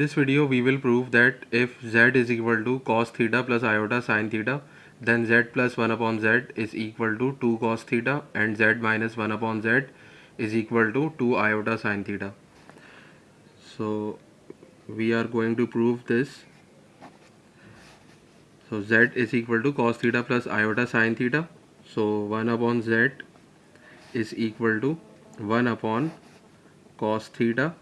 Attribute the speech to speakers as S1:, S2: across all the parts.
S1: this video we will prove that if z is equal to cos theta plus iota sine theta then z plus 1 upon z is equal to 2 cos theta and z minus 1 upon z is equal to 2 iota sine theta. So we are going to prove this. So z is equal to cos theta plus iota sine theta. So 1 upon z is equal to 1 upon cos theta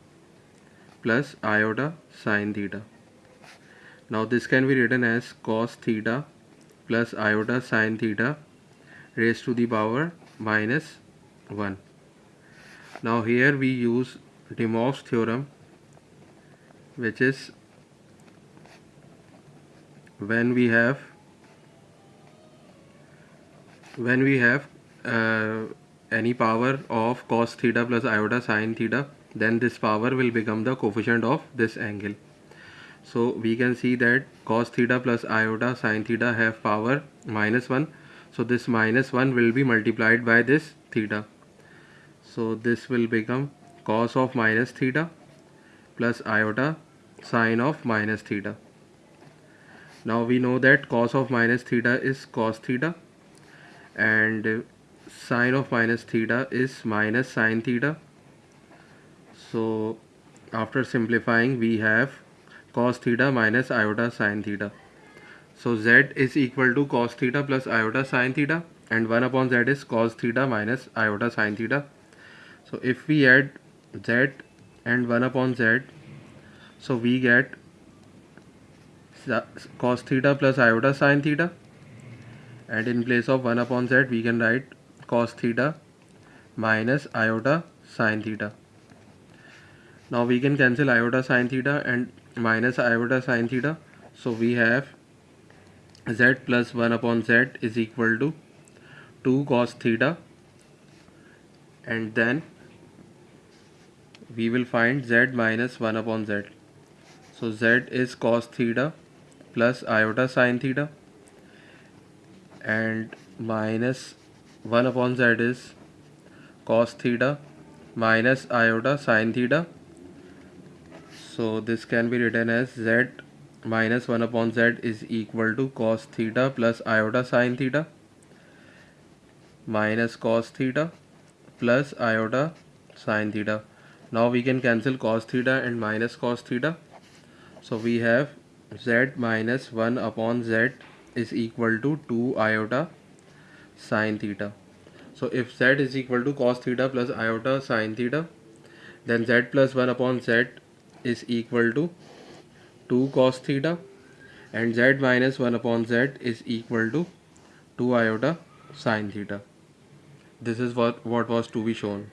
S1: plus iota sine theta. Now this can be written as cos theta plus iota sine theta raised to the power minus 1. Now here we use De Moivre's theorem which is when we have when we have uh, any power of cos theta plus iota sine theta then this power will become the coefficient of this angle. So we can see that cos theta plus iota sine theta have power minus 1 so this minus 1 will be multiplied by this theta. So this will become cos of minus theta plus iota sine of minus theta. Now we know that cos of minus theta is cos theta and sine of minus theta is minus sine theta so after simplifying we have cos theta minus iota sine theta. So z is equal to cos theta plus iota sine theta and 1 upon z is cos theta minus iota sine theta. So if we add z and 1 upon z so we get cos theta plus iota sine theta. And in place of 1 upon z we can write cos theta minus iota sine theta. Now we can cancel iota sine theta and minus iota sine theta. So we have z plus 1 upon z is equal to 2 cos theta and then we will find z minus 1 upon z. So z is cos theta plus iota sine theta and minus 1 upon z is cos theta minus iota sine theta so this can be written as z minus 1 upon z is equal to cos theta plus iota sine theta minus cos theta plus iota sine theta now we can cancel cos theta and minus cos theta so we have z minus 1 upon z is equal to 2 iota sine theta. So if z is equal to cos theta plus iota sine theta then z plus 1 upon z is equal to 2 cos theta and z minus 1 upon z is equal to 2 iota sine theta. This is what, what was to be shown.